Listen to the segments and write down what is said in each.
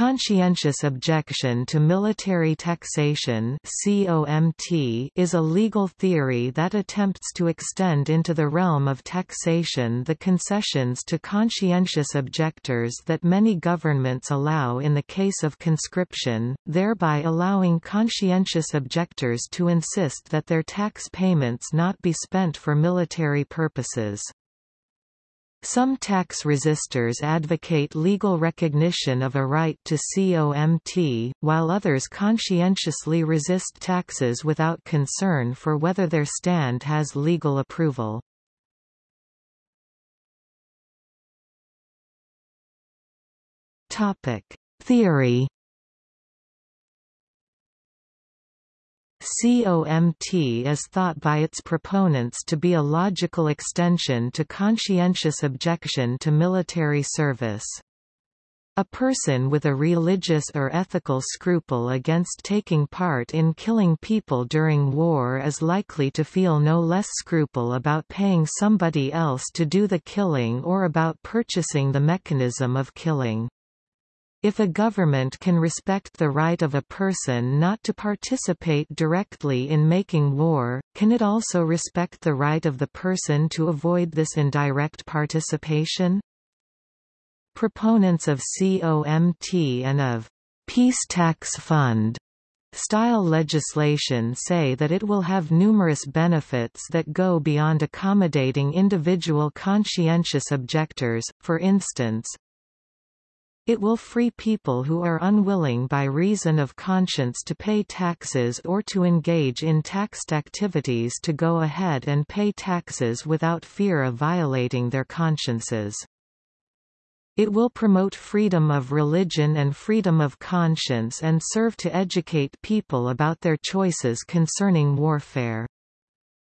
Conscientious objection to military taxation is a legal theory that attempts to extend into the realm of taxation the concessions to conscientious objectors that many governments allow in the case of conscription, thereby allowing conscientious objectors to insist that their tax payments not be spent for military purposes. Some tax resistors advocate legal recognition of a right to COMT, while others conscientiously resist taxes without concern for whether their stand has legal approval. Theory COMT is thought by its proponents to be a logical extension to conscientious objection to military service. A person with a religious or ethical scruple against taking part in killing people during war is likely to feel no less scruple about paying somebody else to do the killing or about purchasing the mechanism of killing. If a government can respect the right of a person not to participate directly in making war, can it also respect the right of the person to avoid this indirect participation? Proponents of COMT and of peace tax fund style legislation say that it will have numerous benefits that go beyond accommodating individual conscientious objectors, for instance, it will free people who are unwilling by reason of conscience to pay taxes or to engage in taxed activities to go ahead and pay taxes without fear of violating their consciences. It will promote freedom of religion and freedom of conscience and serve to educate people about their choices concerning warfare.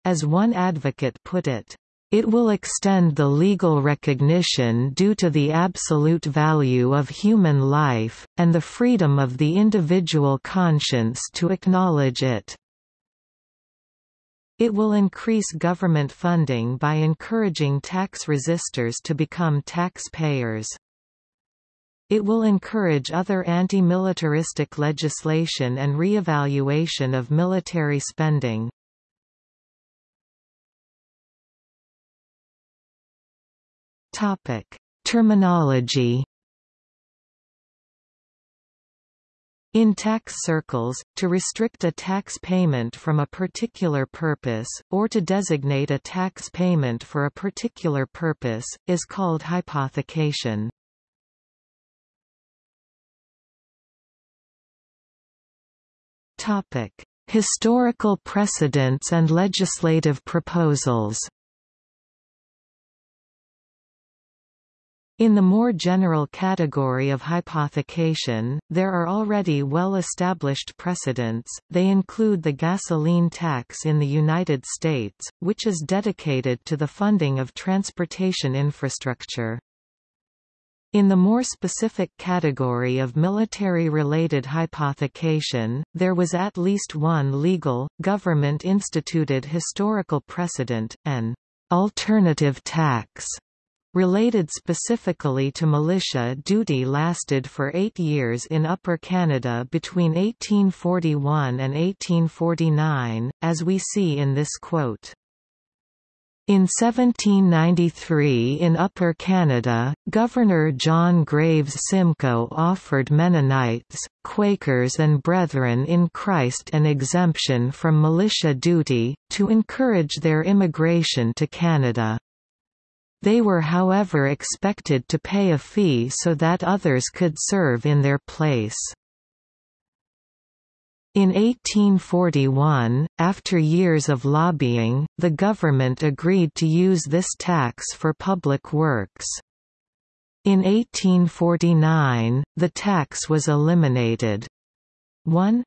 As one advocate put it, it will extend the legal recognition due to the absolute value of human life, and the freedom of the individual conscience to acknowledge it. It will increase government funding by encouraging tax resistors to become taxpayers. It will encourage other anti-militaristic legislation and re-evaluation of military spending. Topic: Terminology. In tax circles, to restrict a tax payment from a particular purpose, or to designate a tax payment for a particular purpose, is called hypothecation. Historical precedents and legislative proposals In the more general category of hypothecation, there are already well-established precedents, they include the gasoline tax in the United States, which is dedicated to the funding of transportation infrastructure. In the more specific category of military-related hypothecation, there was at least one legal, government-instituted historical precedent, an alternative tax Related specifically to militia duty lasted for eight years in Upper Canada between 1841 and 1849, as we see in this quote. In 1793 in Upper Canada, Governor John Graves Simcoe offered Mennonites, Quakers and Brethren in Christ an exemption from militia duty, to encourage their immigration to Canada. They were however expected to pay a fee so that others could serve in their place. In 1841, after years of lobbying, the government agreed to use this tax for public works. In 1849, the tax was eliminated. 1.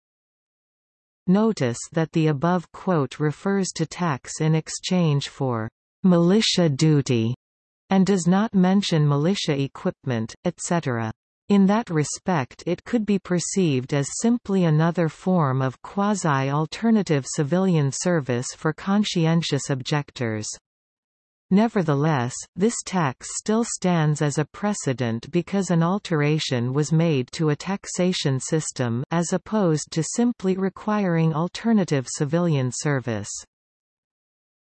Notice that the above quote refers to tax in exchange for militia duty and does not mention militia equipment, etc. In that respect it could be perceived as simply another form of quasi-alternative civilian service for conscientious objectors. Nevertheless, this tax still stands as a precedent because an alteration was made to a taxation system as opposed to simply requiring alternative civilian service.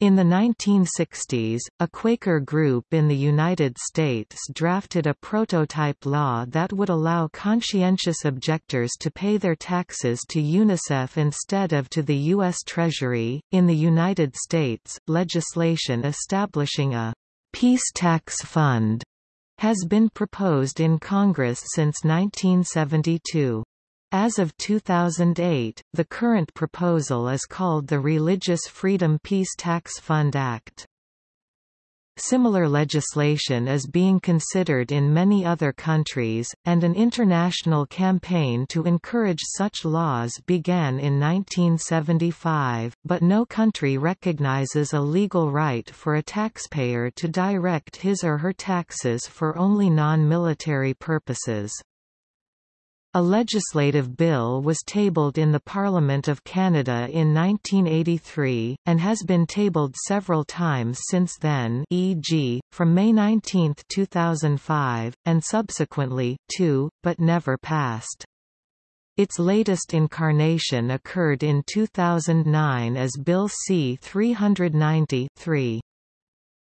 In the 1960s, a Quaker group in the United States drafted a prototype law that would allow conscientious objectors to pay their taxes to UNICEF instead of to the U.S. Treasury. In the United States, legislation establishing a peace tax fund has been proposed in Congress since 1972. As of 2008, the current proposal is called the Religious Freedom Peace Tax Fund Act. Similar legislation is being considered in many other countries, and an international campaign to encourage such laws began in 1975, but no country recognizes a legal right for a taxpayer to direct his or her taxes for only non-military purposes. A legislative bill was tabled in the Parliament of Canada in 1983, and has been tabled several times since then e.g., from May 19, 2005, and subsequently, too, but never passed. Its latest incarnation occurred in 2009 as Bill C-390 3.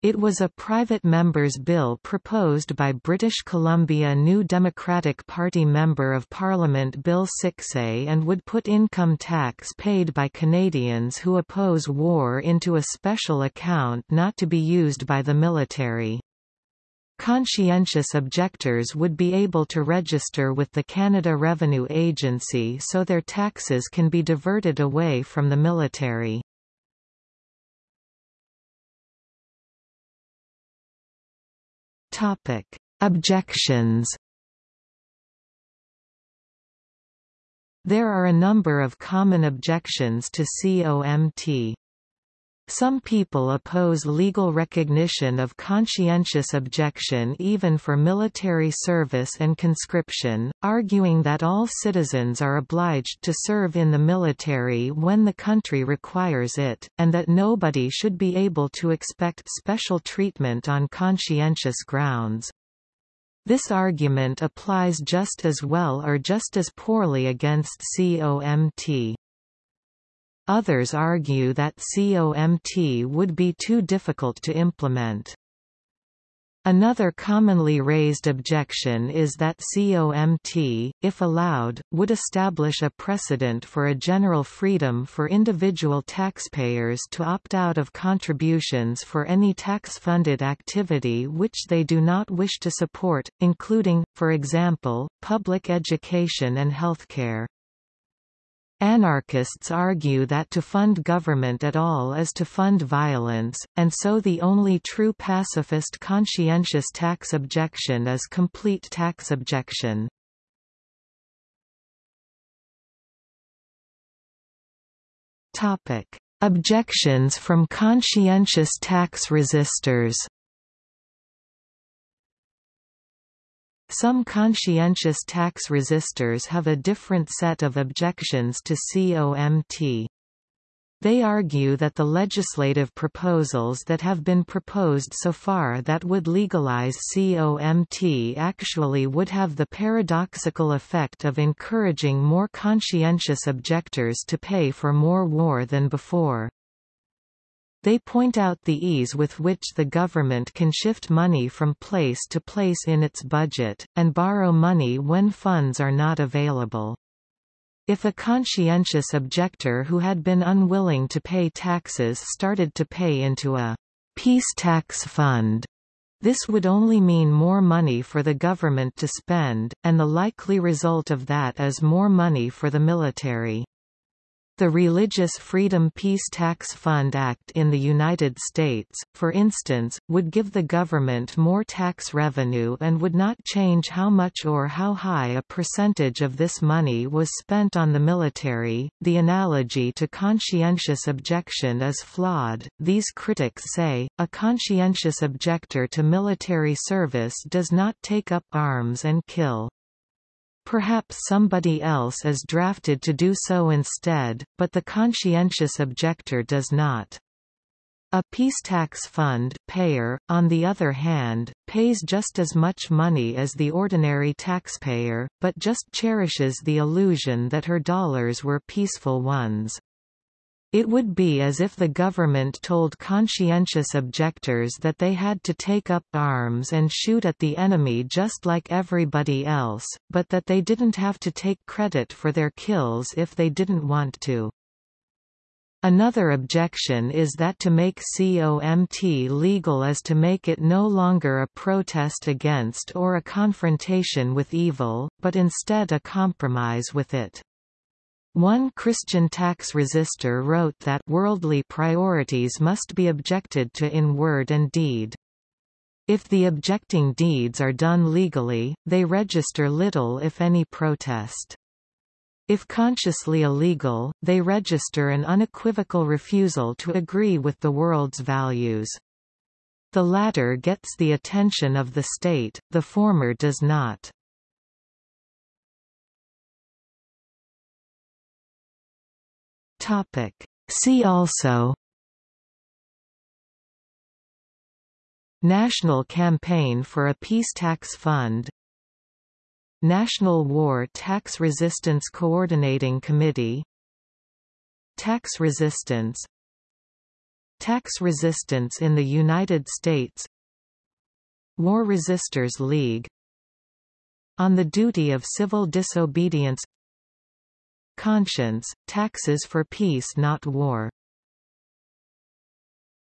It was a private member's bill proposed by British Columbia New Democratic Party Member of Parliament Bill Siksay and would put income tax paid by Canadians who oppose war into a special account not to be used by the military. Conscientious objectors would be able to register with the Canada Revenue Agency so their taxes can be diverted away from the military. Topic: Objections. There are a number of common objections to COMT. Some people oppose legal recognition of conscientious objection even for military service and conscription, arguing that all citizens are obliged to serve in the military when the country requires it, and that nobody should be able to expect special treatment on conscientious grounds. This argument applies just as well or just as poorly against COMT. Others argue that COMT would be too difficult to implement. Another commonly raised objection is that COMT, if allowed, would establish a precedent for a general freedom for individual taxpayers to opt out of contributions for any tax-funded activity which they do not wish to support, including, for example, public education and healthcare. Anarchists argue that to fund government at all is to fund violence, and so the only true pacifist conscientious tax objection is complete tax objection. Objections from conscientious tax resistors Some conscientious tax resistors have a different set of objections to COMT. They argue that the legislative proposals that have been proposed so far that would legalize COMT actually would have the paradoxical effect of encouraging more conscientious objectors to pay for more war than before. They point out the ease with which the government can shift money from place to place in its budget, and borrow money when funds are not available. If a conscientious objector who had been unwilling to pay taxes started to pay into a peace tax fund, this would only mean more money for the government to spend, and the likely result of that is more money for the military. The Religious Freedom Peace Tax Fund Act in the United States, for instance, would give the government more tax revenue and would not change how much or how high a percentage of this money was spent on the military. The analogy to conscientious objection is flawed, these critics say. A conscientious objector to military service does not take up arms and kill. Perhaps somebody else is drafted to do so instead, but the conscientious objector does not. A peace tax fund payer, on the other hand, pays just as much money as the ordinary taxpayer, but just cherishes the illusion that her dollars were peaceful ones. It would be as if the government told conscientious objectors that they had to take up arms and shoot at the enemy just like everybody else, but that they didn't have to take credit for their kills if they didn't want to. Another objection is that to make COMT legal is to make it no longer a protest against or a confrontation with evil, but instead a compromise with it. One Christian tax resister wrote that worldly priorities must be objected to in word and deed. If the objecting deeds are done legally, they register little if any protest. If consciously illegal, they register an unequivocal refusal to agree with the world's values. The latter gets the attention of the state, the former does not. See also National Campaign for a Peace Tax Fund National War Tax Resistance Coordinating Committee Tax resistance Tax resistance in the United States War Resisters League On the duty of civil disobedience Conscience, taxes for peace not war